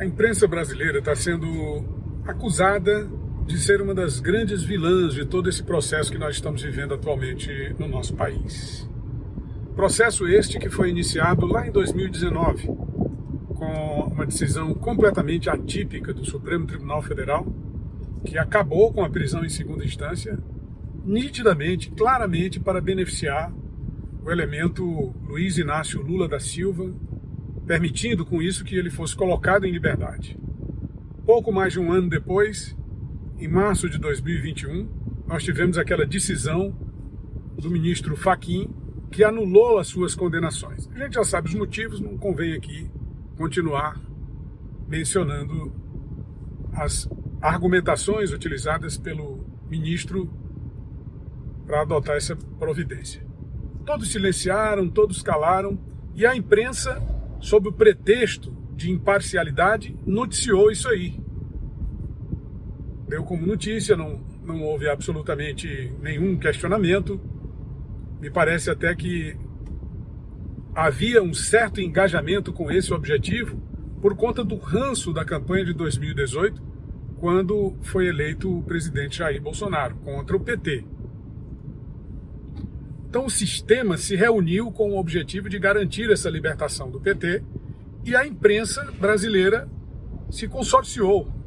A imprensa brasileira está sendo acusada de ser uma das grandes vilãs de todo esse processo que nós estamos vivendo atualmente no nosso país. Processo este que foi iniciado lá em 2019, com uma decisão completamente atípica do Supremo Tribunal Federal, que acabou com a prisão em segunda instância, nitidamente, claramente para beneficiar o elemento Luiz Inácio Lula da Silva, permitindo com isso que ele fosse colocado em liberdade. Pouco mais de um ano depois, em março de 2021, nós tivemos aquela decisão do ministro Faquim que anulou as suas condenações. A gente já sabe os motivos, não convém aqui continuar mencionando as argumentações utilizadas pelo ministro para adotar essa providência. Todos silenciaram, todos calaram, e a imprensa, sob o pretexto de imparcialidade, noticiou isso aí deu como notícia, não, não houve absolutamente nenhum questionamento. Me parece até que havia um certo engajamento com esse objetivo por conta do ranço da campanha de 2018, quando foi eleito o presidente Jair Bolsonaro, contra o PT. Então o sistema se reuniu com o objetivo de garantir essa libertação do PT e a imprensa brasileira se consorciou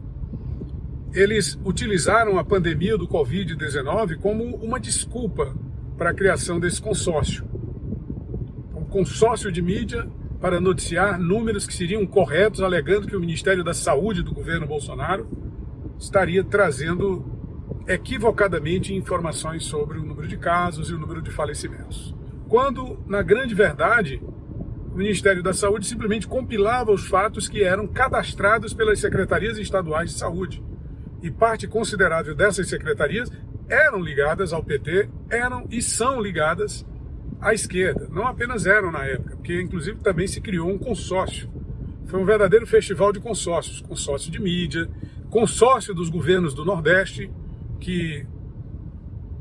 eles utilizaram a pandemia do Covid-19 como uma desculpa para a criação desse consórcio. Um consórcio de mídia para noticiar números que seriam corretos, alegando que o Ministério da Saúde do governo Bolsonaro estaria trazendo equivocadamente informações sobre o número de casos e o número de falecimentos. Quando, na grande verdade, o Ministério da Saúde simplesmente compilava os fatos que eram cadastrados pelas secretarias estaduais de saúde e parte considerável dessas secretarias eram ligadas ao PT, eram e são ligadas à esquerda. Não apenas eram na época, porque inclusive também se criou um consórcio. Foi um verdadeiro festival de consórcios, consórcio de mídia, consórcio dos governos do Nordeste, que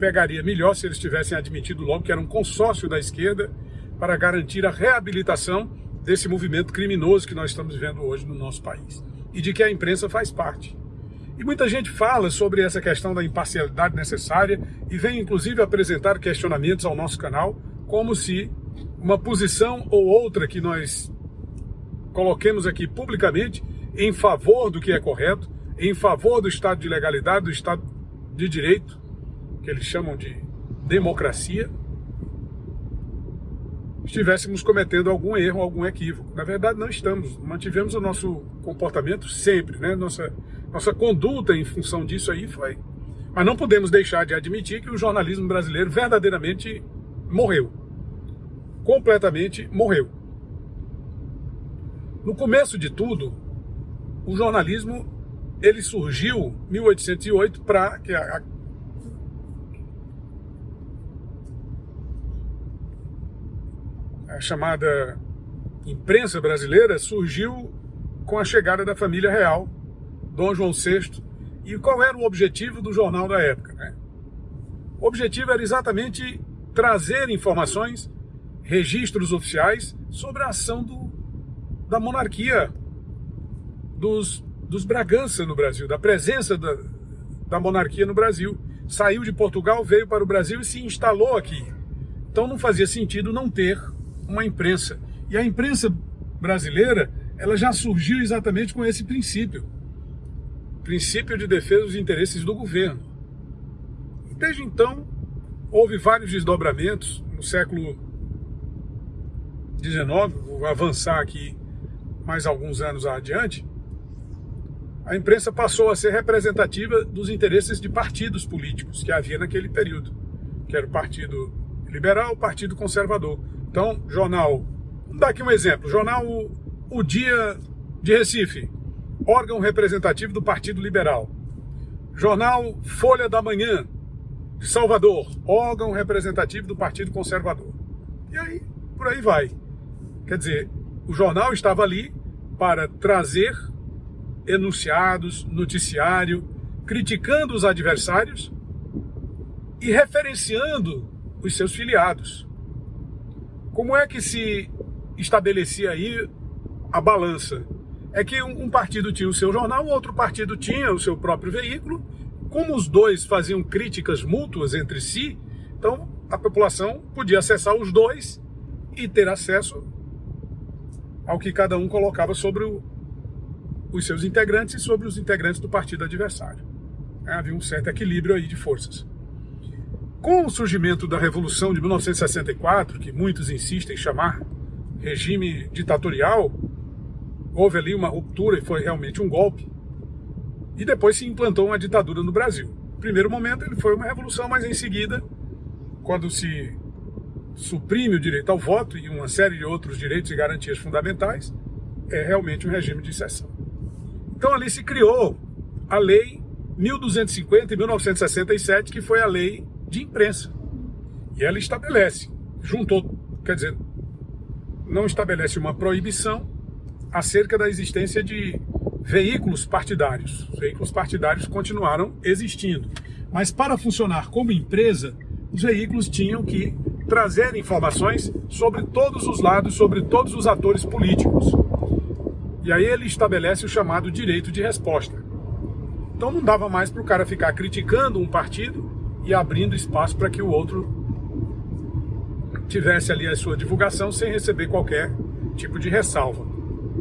pegaria melhor se eles tivessem admitido logo que era um consórcio da esquerda para garantir a reabilitação desse movimento criminoso que nós estamos vivendo hoje no nosso país e de que a imprensa faz parte. E muita gente fala sobre essa questão da imparcialidade necessária e vem inclusive apresentar questionamentos ao nosso canal, como se uma posição ou outra que nós coloquemos aqui publicamente em favor do que é correto, em favor do Estado de legalidade, do Estado de direito, que eles chamam de democracia, estivéssemos cometendo algum erro, algum equívoco. Na verdade, não estamos. Mantivemos o nosso comportamento sempre, né? Nossa, nossa conduta em função disso aí foi. Mas não podemos deixar de admitir que o jornalismo brasileiro verdadeiramente morreu. Completamente morreu. No começo de tudo, o jornalismo ele surgiu em 1808 para que a, a chamada imprensa brasileira surgiu com a chegada da família real, Dom João VI. E qual era o objetivo do jornal da época? Né? O objetivo era exatamente trazer informações, registros oficiais sobre a ação do, da monarquia, dos, dos Bragança no Brasil, da presença da, da monarquia no Brasil. Saiu de Portugal, veio para o Brasil e se instalou aqui. Então não fazia sentido não ter uma imprensa. E a imprensa brasileira, ela já surgiu exatamente com esse princípio. Princípio de defesa dos interesses do governo. Desde então, houve vários desdobramentos no século XIX, vou avançar aqui mais alguns anos adiante, a imprensa passou a ser representativa dos interesses de partidos políticos que havia naquele período, que era o Partido Liberal, o Partido Conservador. Então, jornal, vamos dar aqui um exemplo, jornal O Dia de Recife, órgão representativo do Partido Liberal. Jornal Folha da Manhã, de Salvador, órgão representativo do Partido Conservador. E aí, por aí vai. Quer dizer, o jornal estava ali para trazer enunciados, noticiário, criticando os adversários e referenciando os seus filiados. Como é que se estabelecia aí a balança? é que um partido tinha o seu jornal, outro partido tinha o seu próprio veículo. Como os dois faziam críticas mútuas entre si, então a população podia acessar os dois e ter acesso ao que cada um colocava sobre o, os seus integrantes e sobre os integrantes do partido adversário. É, havia um certo equilíbrio aí de forças. Com o surgimento da Revolução de 1964, que muitos insistem em chamar regime ditatorial, houve ali uma ruptura e foi realmente um golpe. E depois se implantou uma ditadura no Brasil. No primeiro momento ele foi uma revolução, mas em seguida, quando se suprime o direito ao voto e uma série de outros direitos e garantias fundamentais, é realmente um regime de exceção. Então ali se criou a Lei 1250 e 1967, que foi a lei de imprensa. E ela estabelece, juntou, quer dizer, não estabelece uma proibição acerca da existência de veículos partidários. Os veículos partidários continuaram existindo. Mas para funcionar como empresa, os veículos tinham que trazer informações sobre todos os lados, sobre todos os atores políticos. E aí ele estabelece o chamado direito de resposta. Então não dava mais para o cara ficar criticando um partido e abrindo espaço para que o outro tivesse ali a sua divulgação sem receber qualquer tipo de ressalva.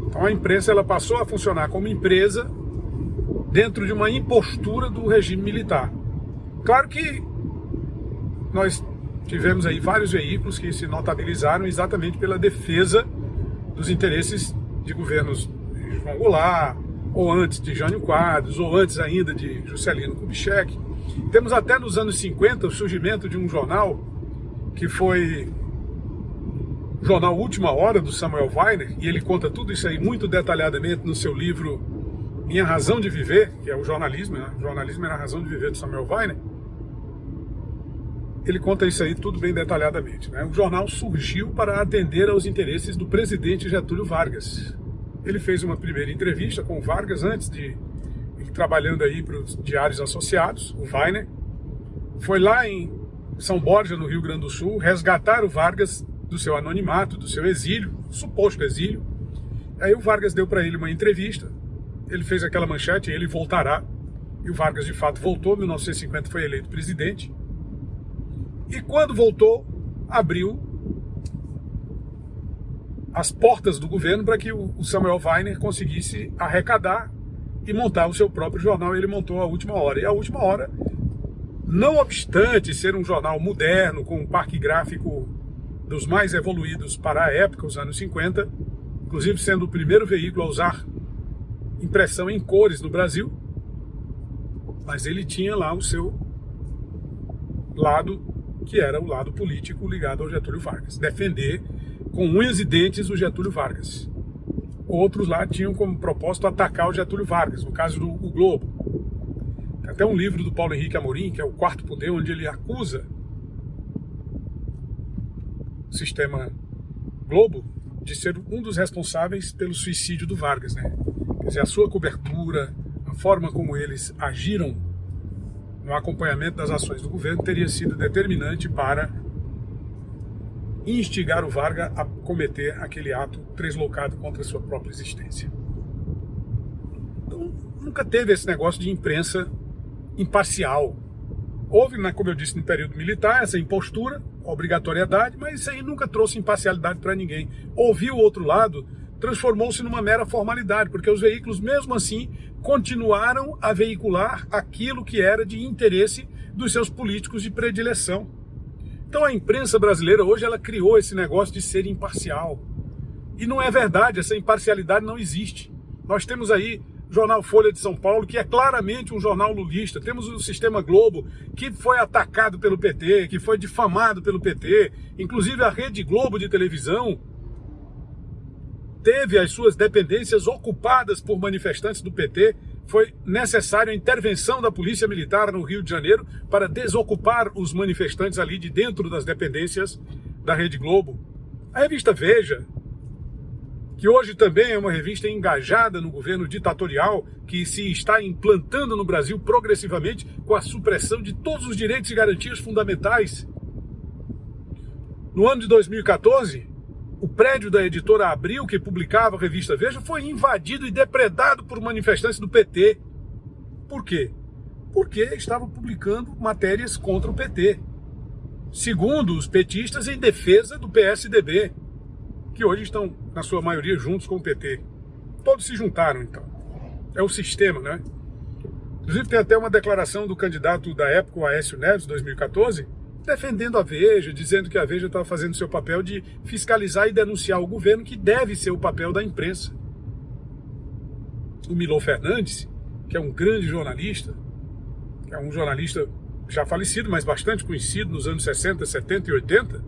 Então a imprensa ela passou a funcionar como empresa dentro de uma impostura do regime militar. Claro que nós tivemos aí vários veículos que se notabilizaram exatamente pela defesa dos interesses de governos de João Goulart, ou antes de Jânio Quadros, ou antes ainda de Juscelino Kubitschek. Temos até nos anos 50 o surgimento de um jornal que foi o jornal Última Hora do Samuel Weiner, e ele conta tudo isso aí muito detalhadamente no seu livro Minha Razão de Viver, que é o jornalismo, né? o jornalismo era a razão de viver do Samuel Weiner. Ele conta isso aí tudo bem detalhadamente. Né? O jornal surgiu para atender aos interesses do presidente Getúlio Vargas, ele fez uma primeira entrevista com o Vargas antes de ir trabalhando aí para os diários associados, o Weiner. Foi lá em São Borja, no Rio Grande do Sul, resgatar o Vargas do seu anonimato, do seu exílio, suposto exílio. Aí o Vargas deu para ele uma entrevista, ele fez aquela manchete, ele voltará. E o Vargas de fato voltou, em 1950 foi eleito presidente. E quando voltou, abriu as portas do governo para que o Samuel Weiner conseguisse arrecadar e montar o seu próprio jornal. Ele montou a última hora. E a última hora, não obstante ser um jornal moderno, com um parque gráfico dos mais evoluídos para a época, os anos 50, inclusive sendo o primeiro veículo a usar impressão em cores no Brasil, mas ele tinha lá o seu lado, que era o lado político ligado ao Getúlio Vargas, defender com unhas e dentes o Getúlio Vargas. Outros lá tinham como propósito atacar o Getúlio Vargas, no caso do Globo. Tem até um livro do Paulo Henrique Amorim, que é o Quarto Poder, onde ele acusa o sistema Globo de ser um dos responsáveis pelo suicídio do Vargas, né? Quer dizer, a sua cobertura, a forma como eles agiram no acompanhamento das ações do governo teria sido determinante para instigar o Varga a cometer aquele ato deslocado contra a sua própria existência. Então, nunca teve esse negócio de imprensa imparcial. Houve, né, como eu disse, no período militar, essa impostura, obrigatoriedade, mas isso aí nunca trouxe imparcialidade para ninguém. Ouvir o outro lado transformou-se numa mera formalidade, porque os veículos, mesmo assim, continuaram a veicular aquilo que era de interesse dos seus políticos de predileção. Então a imprensa brasileira hoje ela criou esse negócio de ser imparcial. E não é verdade, essa imparcialidade não existe. Nós temos aí o jornal Folha de São Paulo, que é claramente um jornal lulista. Temos o Sistema Globo, que foi atacado pelo PT, que foi difamado pelo PT. Inclusive a Rede Globo de televisão teve as suas dependências ocupadas por manifestantes do PT foi necessária a intervenção da Polícia Militar no Rio de Janeiro para desocupar os manifestantes ali de dentro das dependências da Rede Globo. A revista Veja, que hoje também é uma revista engajada no governo ditatorial que se está implantando no Brasil progressivamente com a supressão de todos os direitos e garantias fundamentais. No ano de 2014, o prédio da editora Abril, que publicava a revista Veja, foi invadido e depredado por manifestantes do PT. Por quê? Porque estavam publicando matérias contra o PT. Segundo os petistas, em defesa do PSDB, que hoje estão, na sua maioria, juntos com o PT. Todos se juntaram, então. É o sistema, né? Inclusive, tem até uma declaração do candidato da época, o Aécio Neves, 2014, defendendo a Veja, dizendo que a Veja estava fazendo seu papel de fiscalizar e denunciar o governo, que deve ser o papel da imprensa. O Milô Fernandes, que é um grande jornalista, é um jornalista já falecido, mas bastante conhecido nos anos 60, 70 e 80,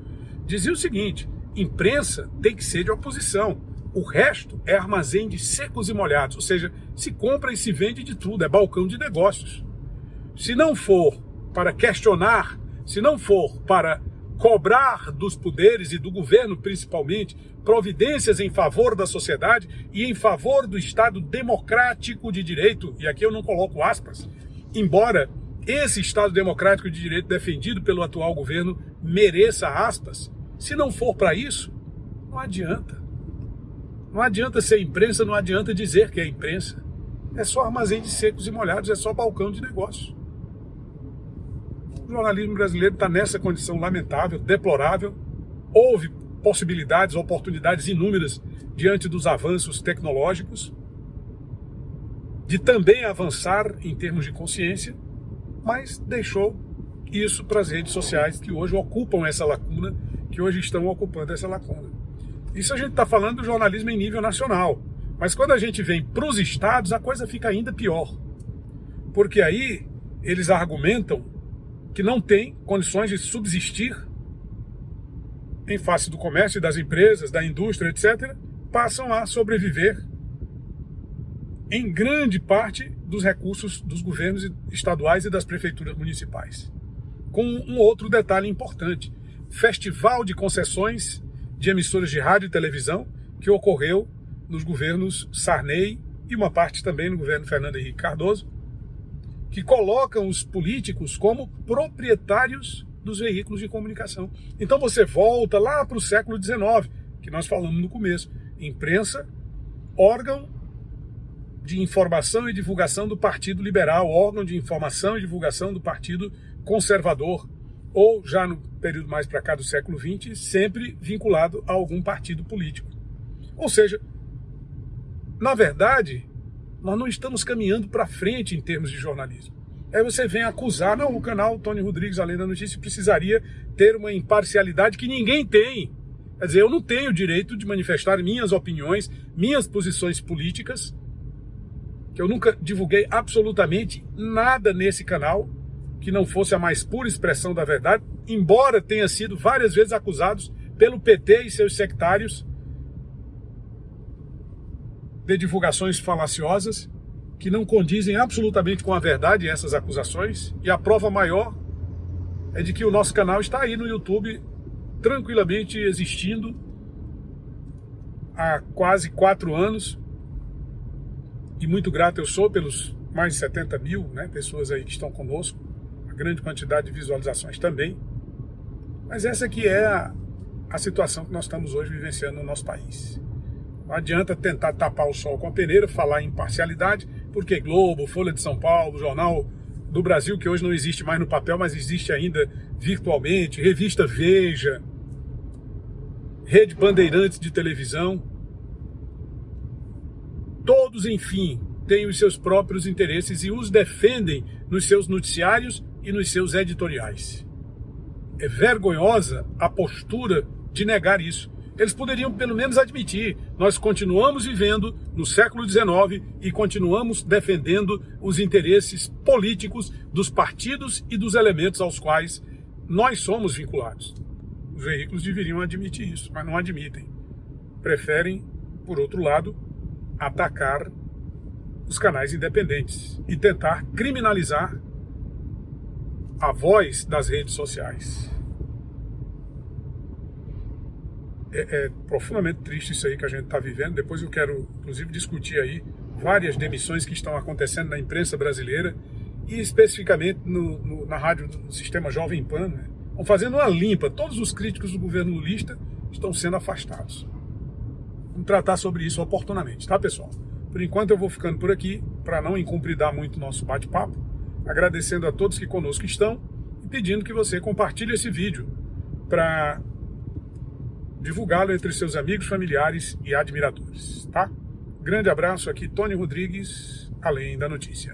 dizia o seguinte: imprensa tem que ser de oposição. O resto é armazém de secos e molhados, ou seja, se compra e se vende de tudo, é balcão de negócios. Se não for para questionar se não for para cobrar dos poderes e do governo principalmente providências em favor da sociedade e em favor do Estado democrático de direito, e aqui eu não coloco aspas, embora esse Estado democrático de direito defendido pelo atual governo mereça aspas, se não for para isso, não adianta. Não adianta ser imprensa, não adianta dizer que é imprensa. É só armazém de secos e molhados, é só balcão de negócios. O jornalismo brasileiro está nessa condição lamentável, deplorável. Houve possibilidades, oportunidades inúmeras diante dos avanços tecnológicos, de também avançar em termos de consciência, mas deixou isso para as redes sociais que hoje ocupam essa lacuna, que hoje estão ocupando essa lacuna. Isso a gente está falando do jornalismo em nível nacional. Mas quando a gente vem para os estados, a coisa fica ainda pior. Porque aí eles argumentam que não tem condições de subsistir em face do comércio, das empresas, da indústria, etc., passam a sobreviver em grande parte dos recursos dos governos estaduais e das prefeituras municipais. Com um outro detalhe importante: festival de concessões de emissoras de rádio e televisão que ocorreu nos governos Sarney e uma parte também no governo Fernando Henrique Cardoso, que colocam os políticos como proprietários dos veículos de comunicação. Então você volta lá para o século XIX, que nós falamos no começo. Imprensa, órgão de informação e divulgação do Partido Liberal, órgão de informação e divulgação do Partido Conservador, ou já no período mais para cá do século XX, sempre vinculado a algum partido político. Ou seja, na verdade, nós não estamos caminhando para frente em termos de jornalismo. Aí você vem acusar, não, o canal Tony Rodrigues, além da notícia, precisaria ter uma imparcialidade que ninguém tem. Quer dizer, eu não tenho o direito de manifestar minhas opiniões, minhas posições políticas, que eu nunca divulguei absolutamente nada nesse canal que não fosse a mais pura expressão da verdade, embora tenha sido várias vezes acusados pelo PT e seus sectários de divulgações falaciosas que não condizem absolutamente com a verdade essas acusações, e a prova maior é de que o nosso canal está aí no YouTube tranquilamente existindo há quase quatro anos, e muito grato eu sou pelos mais de 70 mil né, pessoas aí que estão conosco, a grande quantidade de visualizações também, mas essa aqui é a, a situação que nós estamos hoje vivenciando no nosso país. Não adianta tentar tapar o sol com a peneira, falar em parcialidade, porque Globo, Folha de São Paulo, Jornal do Brasil, que hoje não existe mais no papel, mas existe ainda virtualmente, Revista Veja, Rede Bandeirantes de televisão, todos, enfim, têm os seus próprios interesses e os defendem nos seus noticiários e nos seus editoriais. É vergonhosa a postura de negar isso eles poderiam pelo menos admitir, nós continuamos vivendo no século XIX e continuamos defendendo os interesses políticos dos partidos e dos elementos aos quais nós somos vinculados. Os veículos deveriam admitir isso, mas não admitem. Preferem, por outro lado, atacar os canais independentes e tentar criminalizar a voz das redes sociais. é, é profundamente triste isso aí que a gente está vivendo. Depois eu quero, inclusive, discutir aí várias demissões que estão acontecendo na imprensa brasileira e especificamente no, no, na rádio do sistema Jovem Pan. Né? Estão fazendo uma limpa. Todos os críticos do governo lulista estão sendo afastados. Vamos tratar sobre isso oportunamente, tá, pessoal? Por enquanto eu vou ficando por aqui para não incumpridar muito nosso bate-papo, agradecendo a todos que conosco estão e pedindo que você compartilhe esse vídeo para divulgá-lo entre seus amigos, familiares e admiradores, tá? Grande abraço aqui, Tony Rodrigues, além da notícia.